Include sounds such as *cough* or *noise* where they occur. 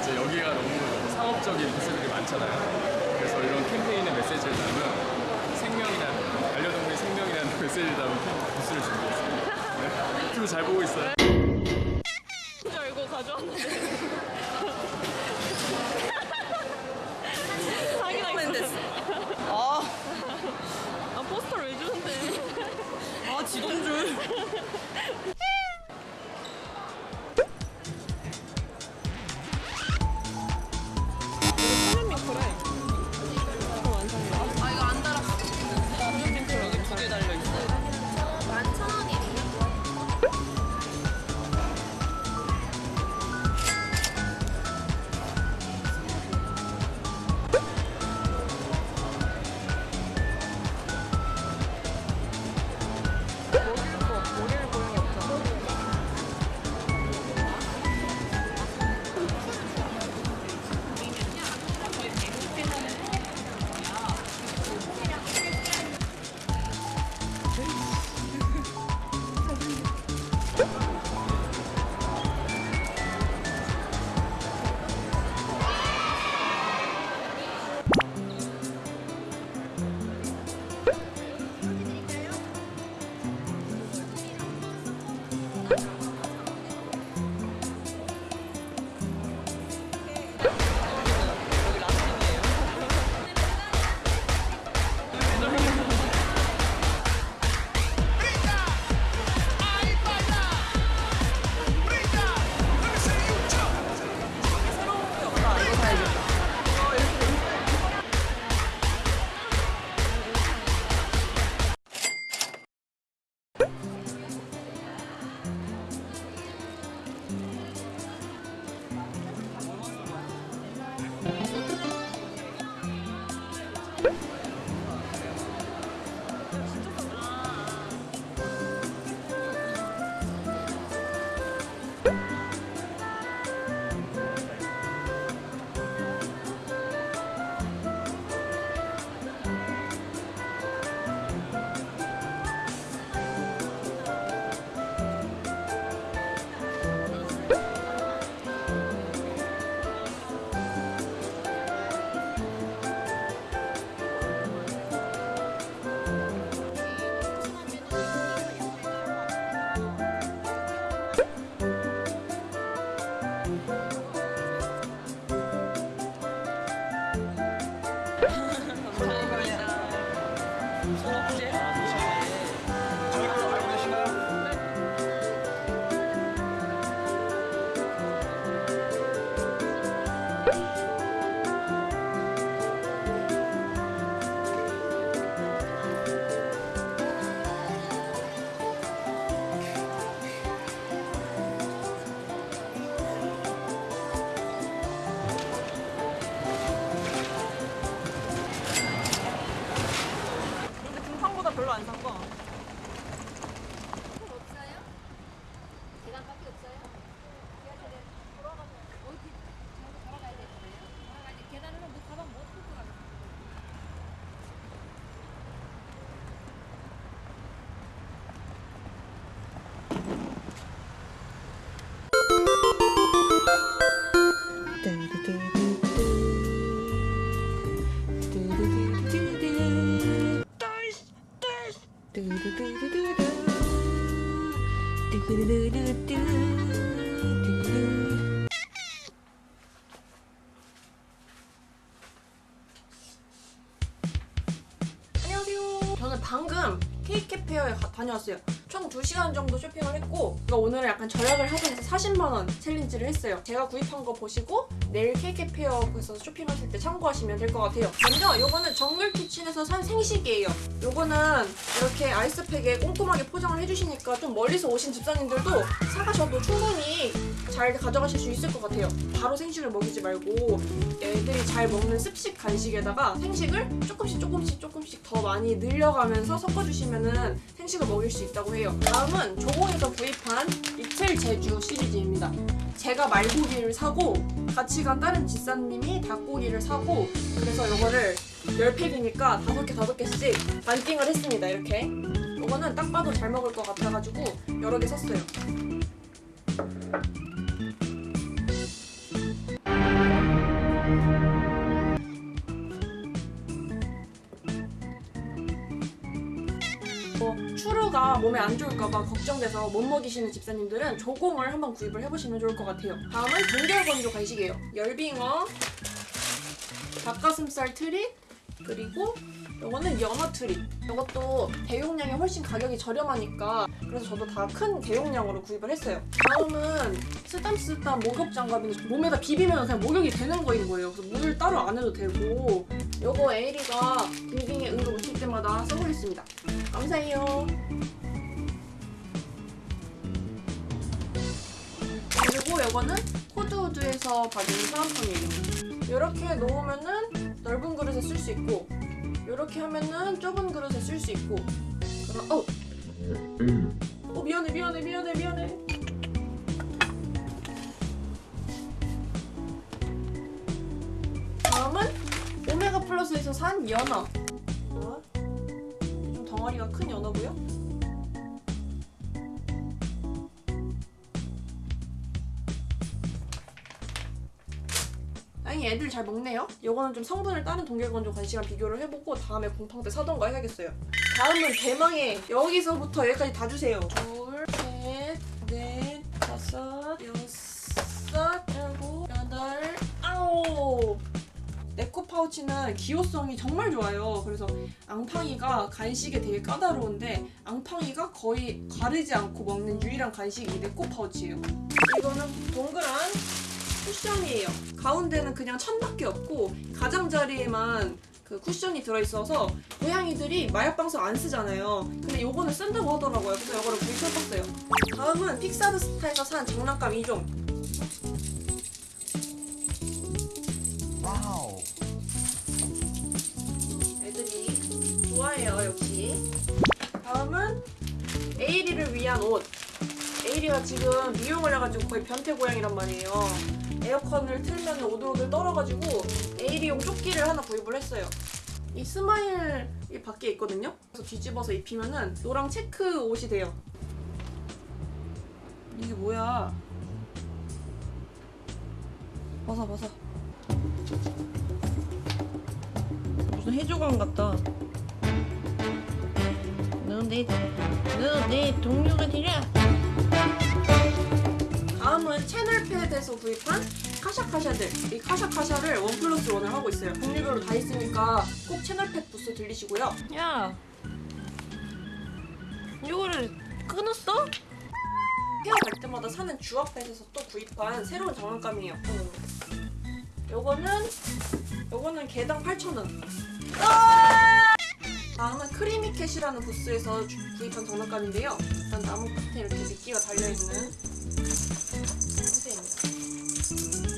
이제 여기가 너무 상업적인 부스들이 많잖아요. 그래서 이런 캠페인의 메시지를 담은 생명이라는 반려동물의 생명이라는 *laughs* 메시지를 담은 캠- 부스를 준비했습니다. 네. 유튜브 잘 보고 있어요. 줄 알고 가져왔는데 사기당 됐어 아, 아 포스터를 왜 주는데 아 지동줄. 다녀왔어요. 총 2시간 정도 쇼핑을 했고 제가 오늘 약간 절약을 하기 위해서 40만원 챌린지를 했어요. 제가 구입한 거 보시고 내일 케이크페어에서 쇼핑하실 때 참고하시면 될 것 같아요. 먼저 요거는 정글 키친에서 산 생식이에요. 요거는 이렇게 아이스팩에 꼼꼼하게 포장을 해주시니까 좀 멀리서 오신 집사님들도 사가셔도 충분히 잘 가져가실 수 있을 것 같아요. 바로 생식을 먹이지 말고 애들이 잘 먹는 습식 간식에다가 생식을 조금씩 조금씩 조금씩 더 많이 늘려가면서 섞어주시면은 생식을 먹일 수 있다고 해요. 다음은 조공에서 구입한 이틀 제주 시리즈입니다. 제가 말고기를 사고 같이 간 다른 집사님이 닭고기를 사고 그래서 이거를 10팩이니까 5개 5개씩 반띵을 했습니다. 이렇게. 이거는 딱 봐도 잘 먹을 것 같아가지고 여러 개 샀어요. 몸에 안 좋을까봐 걱정돼서 못 먹이시는 집사님들은 조공을 한번 구입을 해보시면 좋을 것 같아요. 다음은 동결건조 간식이에요. 열빙어, 닭가슴살 트릿, 그리고 이거는 연어 트릿. 이것도 대용량이 훨씬 가격이 저렴하니까 그래서 저도 다 큰 대용량으로 구입을 했어요. 다음은 쓰담쓰담 목욕 장갑인데 몸에다 비비면 그냥 목욕이 되는 거인 거예요. 그래서 물을 따로 안 해도 되고 이거 에이리가 빙빙에 응급 오실 때마다 쓰고 있습니다. 감사해요. 그리고 이거는 코드우드에서 받은 사은품이에요. 이렇게 놓으면은 넓은 그릇에 쓸 수 있고 이렇게 하면은 좁은 그릇에 쓸 수 있고 그럼 어, 어 미안해 미안해 미안해 미안해. 다음은 오메가 플러스에서 산 연어. 어? 좀 덩어리가 큰 연어고요. 다행히 애들 잘 먹네요. 이거는 좀 성분을 다른 동결건조 간식이랑 비교를 해보고 다음에 공탕 때 사던가 해야겠어요. 다음은 대망의 여기서부터 여기까지 다 주세요. 둘, 셋, 넷, 다섯, 여섯, 일곱, 여덟, 아홉. 네코 파우치는 기호성이 정말 좋아요. 그래서 앙팡이가 간식에 되게 까다로운데 앙팡이가 거의 가리지 않고 먹는 유일한 간식이 네코 파우치예요. 이거는 동그란 쿠션이에요. 가운데는 그냥 천밖에 없고 가장자리에만 그 쿠션이 들어있어서 고양이들이 마약 방석 안 쓰잖아요. 근데 요거는 쓴다고 하더라고요. 그래서 요거를 구입해봤어요. 다음은 픽사드 스타에서 산 장난감 2종. 애들이 좋아해요 역시. 다음은 에이리를 위한 옷. 에이리가 지금 미용을 해가지고 거의 변태 고양이란 말이에요. 에어컨을 틀면 오들오들 떨어가지고 에이리용 조끼를 하나 구입을 했어요. 이 스마일 이 밖에 있거든요. 그래서 뒤집어서 입히면은 노랑 체크 옷이 돼요. 이게 뭐야? 벗어 벗어. 무슨 해조광 같다. 너내 너내 동료가 되라. 채널패드에서 구입한 카샤카샤들. 이 카샤카샤를 원 플러스 원을 하고 있어요. 종류별로 다 있으니까 꼭 채널패드 부스 들리시고요. 야. 이거를 끊었어? 헤어 갈 때마다 사는 주얼pet에서 또 구입한 새로운 장난감이에요. 요거는 요거는 개당 8,000원. 다음은 크리미캣이라는 부스에서 주- 구입한 장난감인데요. 일단 나무 끝에 이렇게 미끼가 달려있는 상태입니다.